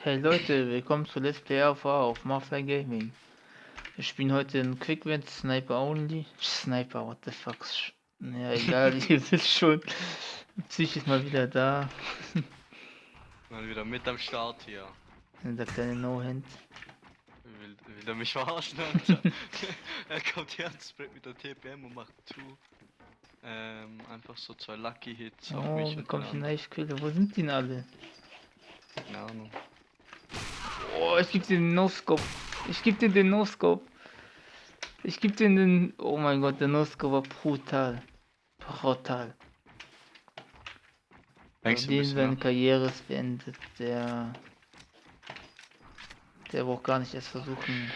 Hey Leute, willkommen zu Let's Play AV auf Mafia Gaming. Wir spielen heute in Quick Win Sniper Only. Sniper, what the fuck. Ja, egal, ihr wisst schon. Psych ist mal wieder da. Mal wieder mit am Start hier. Der kleine No-Hand. Will, will er mich verarschen, Alter? er kommt her und sprayt mit der TPM und macht zu. Ähm, einfach so zwei Lucky Hits auf Oh, mich wie und komme ich den in Eichquelle? Wo sind die denn alle? Keine Ahnung. Oh, ich geb dir den No-Scope. Ich geb dir den No-Scope. Ich geb dir den... Oh mein Gott, der No-Scope war brutal. Brutal. Den seine wir- Karriere ist beendet. Der... Der braucht gar nicht erst versuchen.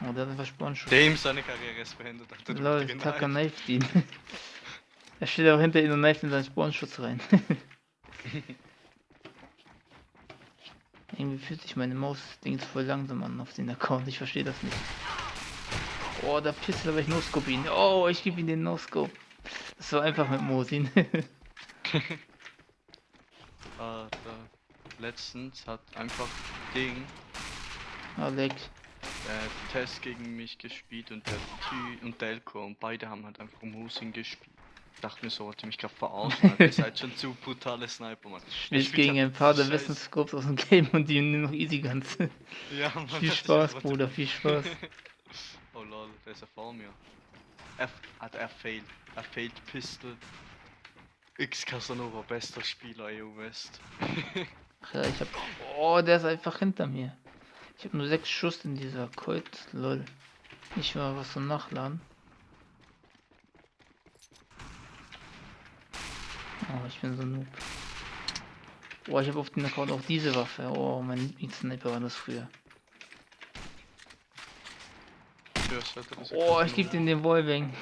Oh, der hat einfach Spornschuss. Dem seine Karriere ist beendet, Lol, Tucker kneift ihn. er steht auch hinter ihm und kneift in seinen Spawnschutz rein. Irgendwie fühlt sich meine Maus-Dings voll langsam an auf den Account. Ich verstehe das nicht. Oh, der Pistol, aber ich No-Scope ihn. Oh, ich gebe ihm den No-Scope. Das war einfach mit Mosin. Alter. Letztens hat einfach Ding oh, leck. äh, Test gegen mich gespielt und der Ty und Delco und beide haben halt einfach Musin gespielt. Dachte mir so, wollte mich gerade verarschen. Ihr seid schon zu brutale Sniper, Mann. Spiel gegen ein paar der besten Scopes aus dem Game und die nur noch Easy Guns. Ja, Mann, viel Spaß, Bruder, viel Spaß. oh lol, der ist ja vor mir. Er, hat er failed. Er failed Pistol. X Casanova, bester Spieler EU West. Ach ja, ich hab. Oh, der ist einfach hinter mir. Ich habe nur sechs Schuss in dieser Colt. Lol. Nicht mal was zum Nachladen. Oh, ich bin so noob. Oh, ich habe auf den Account auch diese Waffe. Oh, mein Lieblingssniper war das früher. Oh, ich gebe den den Wallbang.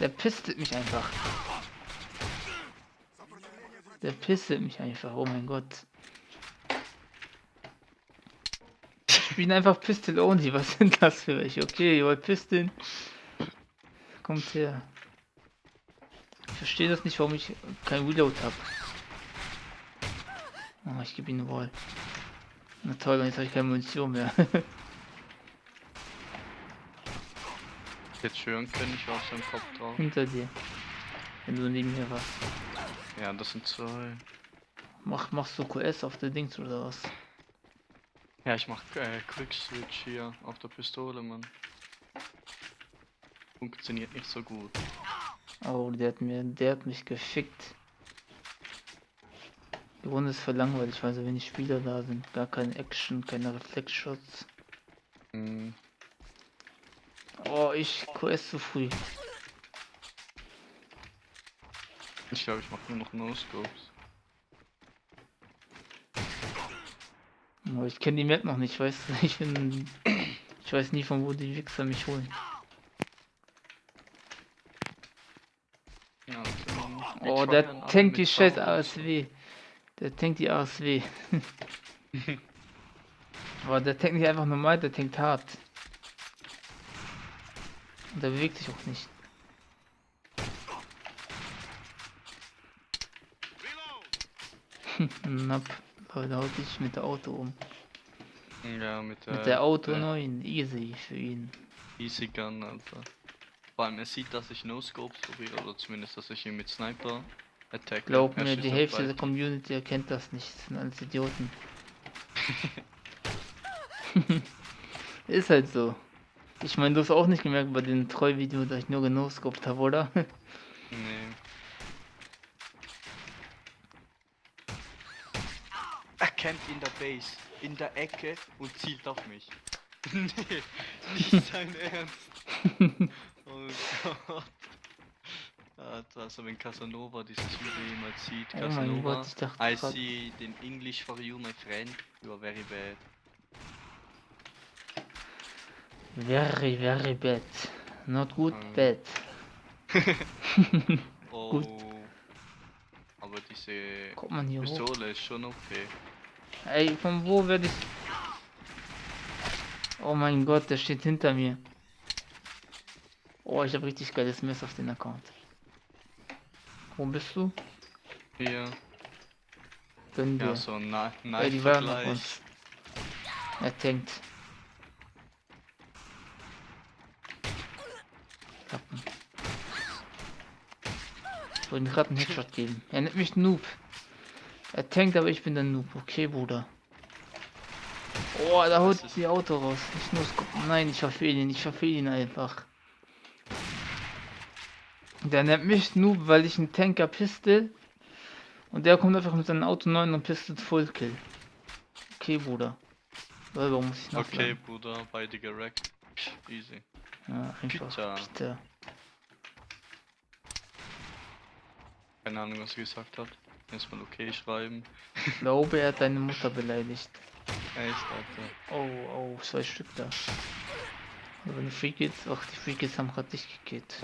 Der pistet mich einfach. Der pistet mich einfach, oh mein Gott. Ich bin einfach Pistol Only, was sind das für welche? Okay, ihr wollt Pistol. Kommt her. Ich verstehe das nicht, warum ich kein Reload habe. Oh, ich gebe ihm eine Wall. Na toll, jetzt habe ich keine Munition mehr. Jetzt hören können, ich war auf seinem Kopf drauf. Hinter dir. Wenn du neben mir warst. Ja, das sind zwei. Mach, machst du QS auf der Dings oder was? Ja, ich mach äh, Quick Switch hier auf der Pistole, Mann. Funktioniert nicht so gut. Oh, der hat mir, der hat mich gefickt. Die Runde ist voll langweilig, weil so wenig Spieler da sind. Gar keine Action, keine Reflexshots. Hm, Oh, ich QS zu früh. ich glaube, ich mach nur noch No-Scopes. Oh, ich kenne die Map noch nicht, weißt du? Ich bin. Ich weiß nie von wo die Wichser mich holen. Ja. Oh, der tankt die scheiß. ASW. Der tankt die ASW. Aber der tankt nicht einfach normal, der tankt hart. Und der bewegt sich auch nicht. Napp, Leute, haut dich mit der Auto um. Ja, mit der, Mit der Auto der 9, easy für ihn. Easy Gun, Alter. Vor allem, er sieht, dass ich No-Scopes probiere, oder zumindest, dass ich ihn mit Sniper attack. Glaub mir, die Hälfte der Community erkennt das nicht. Das sind alles Idioten. Ist halt so. Ich meine, du hast auch nicht gemerkt bei dem Treu-Video, dass ich nur genoscoped habe, oder? Nee. Er kennt in der Base, in der Ecke und zielt auf mich. nee, nicht sein Ernst. oh Gott. Also wenn Casanova dieses Video jemals sieht, Oh Casanova, Gott, ich dachte I see den English for you, my friend, you are very bad. very, very bad. Not good, Ähm. bad. Oh. Aber diese? Pistole ist schon okay. Ey, von wo werde ich... Oh mein Gott, der steht hinter mir. Oh, ich habe richtig geiles Mess auf den Account. Wo bist du? Hier. Gönn dir. Ja, so ein Na Ja, die waren auf uns. Er tankt. Kappen. Ich wollte gerade einen Headshot geben. Er nennt mich Noob. Er tankt, aber ich bin der Noob. Okay, Bruder. Oh, da ist- die Auto raus. Ich muss gucken. Nein, ich verfehle ihn. Ich verfehle ihn einfach. Der nennt mich Noob, weil ich einen Tanker Pistol. Und der kommt einfach mit seinem Auto 9 und Pistol Full Kill. Okay, Bruder. Selber muss ich noch Okay, Bruder, beide gerackt. Easy. Ja, einfach. Peter. Keine Ahnung, was er gesagt hat. Erstmal okay schreiben. Ich glaube, er hat deine Mutter beleidigt. Echt, Alter. Oh, oh, zwei Stück da. Aber die Free Kids, ach, die Free Kids haben gerade dich gekillt.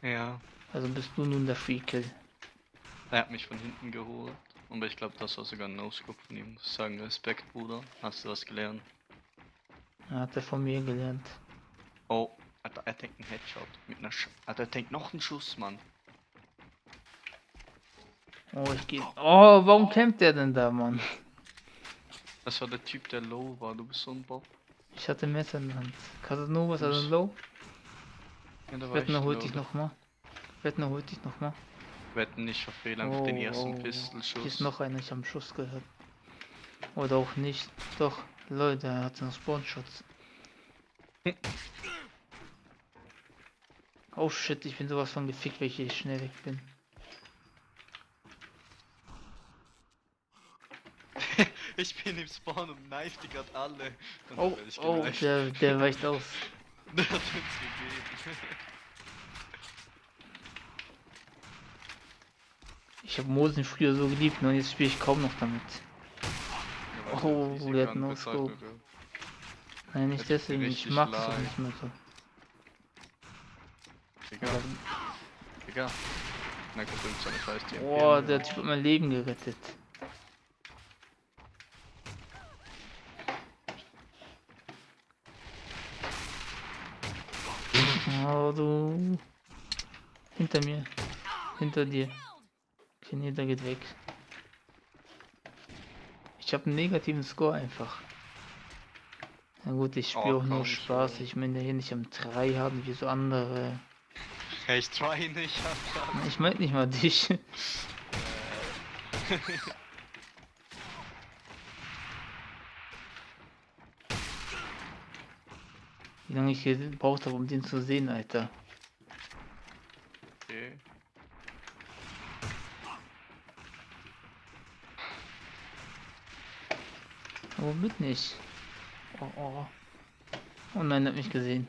Ja. Also bist du nun der Free Kill. Er hat mich von hinten geholt. Aber ich glaube, das war sogar ein No-Scope von ihm. Muss sagen, Respekt, Bruder. Hast du was gelernt? Er hat er von mir gelernt. Oh, Alter, er denkt einen Headshot. Mit einer Sch Alter, er denkt noch einen Schuss, Mann. Oh, ich gehe. Oh, warum kämpft der denn da, Mann? Das war der Typ, der low war. Du bist so ein Bob. Ich hatte Messer in der Hand. Casanova ist also low. Ja, Wetten, er ich holt dich nochmal. Wetten, er holt dich nochmal. Wetten nicht, verfehle einfach den ersten Pistolschuss. Oh, Hier ist noch einer, ich habe einen Schuss gehört. Oder auch nicht. Doch, Leute, er hat noch Spawnschutz. Oh shit, ich bin sowas von gefickt, weil ich schnell weg bin. Ich bin im Spawn und knife die gerade alle. Und Oh, oh, der, der weicht aus. Der hat uns gegeben. Ich habe Mosen früher so geliebt, ne, jetzt spiele ich kaum noch damit. Ja, Oh, der hat no scope. Nein, nicht deswegen, ich mag es auch nicht mehr so. Digga, Digga. Na gut, irgend so eine scheiß TMP. Boah, der Typ hat mein Leben gerettet. Oh, du. Hinter mir. Hinter dir. Okay, nee, der geht weg. Ich habe einen negativen Score einfach. Na gut, ich spiele Oh, auch nur Spaß. schon. Ich meine hier nicht am 3 haben wie so andere. Ich try nicht, Alter. Ich meine nicht mal dich. Wie lange ich gebraucht habe, um den zu sehen, Alter. Okay. Womit nicht? Oh, oh. Oh nein, er hat mich gesehen.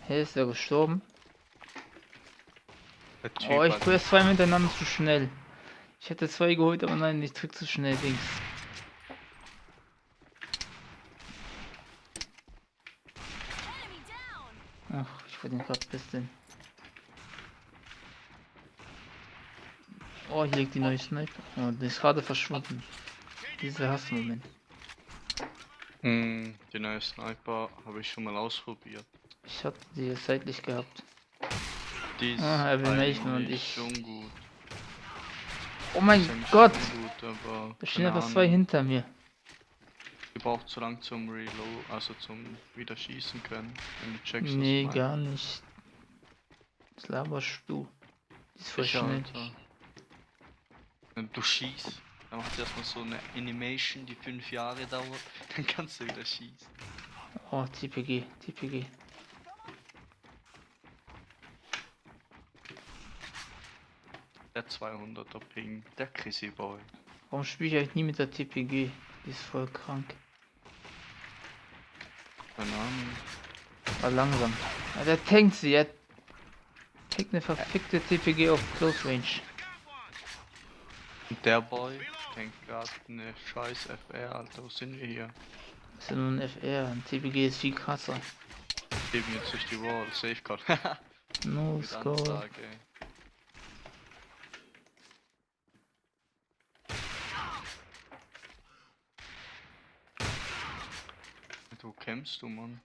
Hey, ist er gestorben? Oh, ich tue erst zwei miteinander zu schnell. Ich hätte zwei geholt, aber nein, ich drück zu schnell Dings. Ach, ich wollte ihn gerade bisschen. Oh, hier liegt die neue Sniper. Oh, die ist gerade verschwunden. Dieser Hassmoment. Hm, die neue Sniper habe ich schon mal ausprobiert. Ich hab die seitlich gehabt. Die ist Ah, und ich- schon gut. Oh mein Gott! Gut, Da stehen einfach zwei hinter mir. Die braucht zu lang zum Reload, also zum wieder schießen können. Wenn du checkst, Nee, gar nicht. Was laberst du? Die ist voll Sicher, schnell. Alter. Wenn du schießt, dann macht erstmal so eine Animation, die fünf Jahre dauert, dann kannst du wieder schießen. Oh, TPG, TPG. Der 200er Ping, der Chrissy Boy. Warum spiele ich eigentlich nie mit der TPG? Die ist voll krank. Keine Ahnung. War langsam. Ah, der tankt sie, er tankt eine verfickte TPG auf Close Range. Der Boy denkt gerade eine scheiß FR, Alter, wo sind wir hier? Das ist ja nur ein FR, ein TPG ist viel krasser. Leben jetzt durch die Wall, Safeguard. No score. Ansage, ey. Kämpfst du, Mann?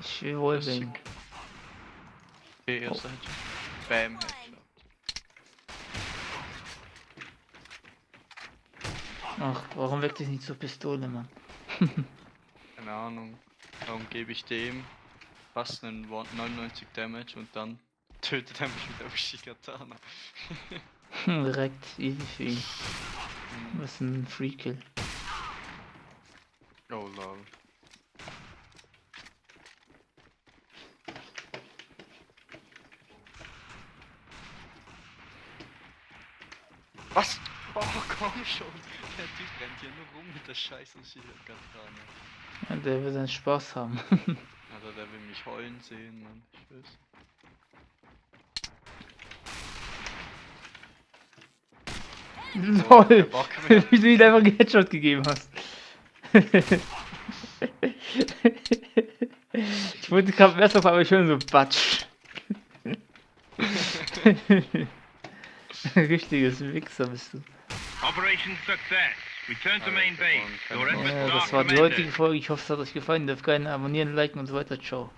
Ich will Wallbang. Okay, erster Headshot. Bam, Headshot. Ach, warum wechsle ich nicht zur Pistole, Mann? Keine Ahnung. Warum gebe ich dem fast einen 99 Damage und dann tötet er mich mit der Ushikatana. Direkt, easy für ihn. Hm. Was ein Free Kill. Oh lol. Was? Oh komm schon! Der Typ rennt hier nur rum mit der scheiß Ushikatana. Ja, der will seinen Spaß haben. Alter, der will mich heulen sehen, Mann. Ich weiß. Lol! Wie du ihm einfach einen Headshot gegeben hast. ich wollte gerade erst auf einmal schon so batsch. Richtiges Wichser bist du. Operation Success. Return to main base. Ja, das war die heutige Folge. Ich hoffe, es hat euch gefallen. Dürft gerne abonnieren, liken und so weiter. Ciao.